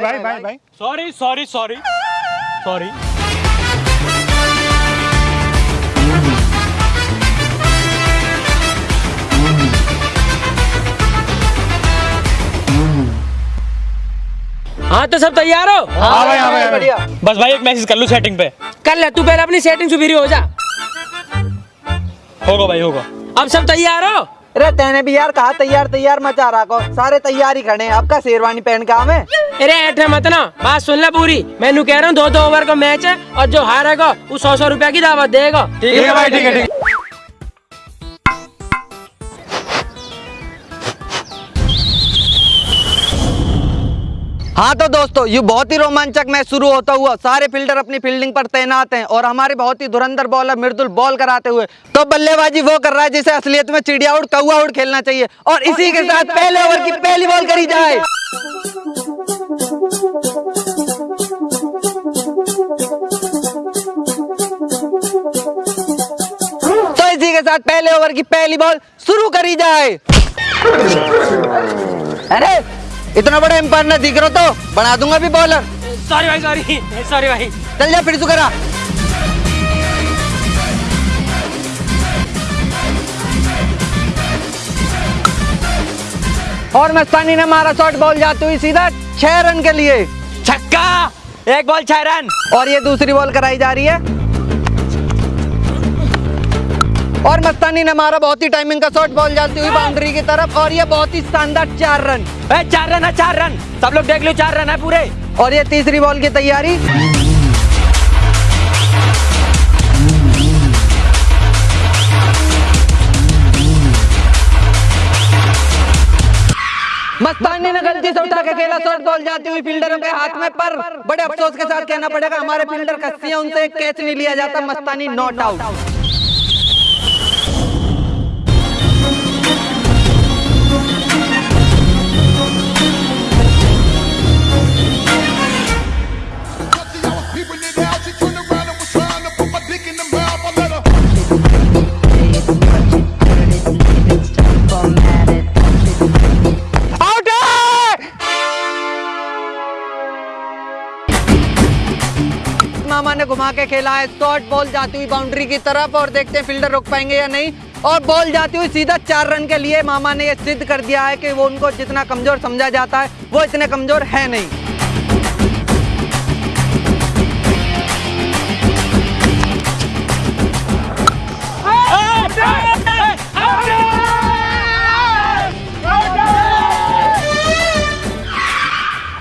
भाई भाई भाई भाई। सॉरी सॉरी सॉरी सॉरी हाँ तो सब तैयार हो? हाँ भाई हाँ भाई, हाँ भाई। बस भाई एक मैसेज कर लूँ सेटिंग पे। कर ले तू पहले अपनी सेटिंग सुधरी हो जा। होगा भाई होगा। अब सब तैयार हो? अरे तेने भी यार कहा तैयार तैयार मचा रहा को सारे तैयार ही खड़े हैं। अब का शेरवानी पहन के आवे अरे ऐठे मत ना बात सुन ले पूरी। मैं कह रहा हूँ दो दो ओवर का मैच है और जो हारेगा वो सौ सौ रुपया की दावत देगा। ठीक है भाई ठीक है ठीक है तो दोस्तों ये बहुत ही रोमांचक मैच शुरू होता हुआ सारे फील्डर अपनी फील्डिंग पर तैनात हैं और हमारे बहुत ही धुरंधर बॉलर मृदुल बॉल कराते हुए। तो बल्लेबाजी वो कर रहा है जिसे असलियत में चिड़िया उड़ कौआ उड़ खेलना चाहिए और इसी के साथ पहले ओवर की पहली बॉल करी जाए। तो इसी के साथ पहले ओवर की पहली बॉल शुरू करी जाए। अरे! इतना बड़ा एम्पायर न दिख रहा तो बना दूँगा भी बॉलर सॉरी भाई सॉरी सॉरी भाई। चल जा फिर तू करा। और मस्तानी ने मारा शॉट बॉल जाती हुई सीधा छह रन के लिए। छक्का! एक बॉल छह रन और ये दूसरी बॉल कराई जा रही है। और मस्तानी ने मारा बहुत ही टाइमिंग का शॉट बॉल जाती हुई बाउंड्री की तरफ़ और ये बहुत ही शानदार चार रन। चार रन है चार रन। सब लोग देख लो चार रन है पूरे। और ये तीसरी बॉल की तैयारी। मस्तानी ने गलती से उठा के खेला शॉर्ट बॉल जाती हुई फील्डर के हाथ में पर बड़े अफसोस के साथ कहना पड़ेगा हमारे फील्डर कस्सी है उनसे कैच नहीं लिया जाता मस्तानी नॉट आउट मामा ने घुमा के खेला है। शॉर्ट बॉल जाती हुई बाउंड्री की तरफ़ और देखते हैं फील्डर रोक पाएँगे या नहीं। और बॉल जाती हुई सीधा चार रन के लिए मामा ने ये सिद्ध कर दिया है कि वो उनको जितना कमज़ोर समझा जाता है, वो इतने कमज़ोर है नहीं।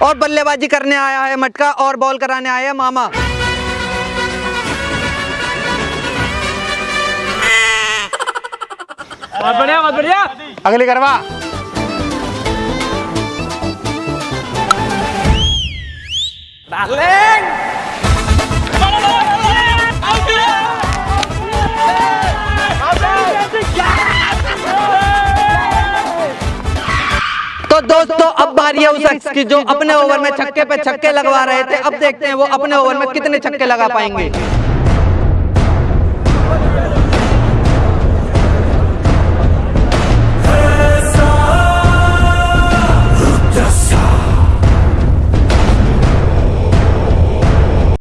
और बल्लेबाजी करने आया है मटका और बॉल कराने आया है मामा। बहुत बढ़िया बहुत बढ़िया। अगली करवा। तो दोस्तों अब बारी है उस शख्स की जो अपने ओवर में छक्के पे छक्के लगवा रहे थे। अब देखते हैं वो अपने ओवर में कितने छक्के लगा पाएँगे।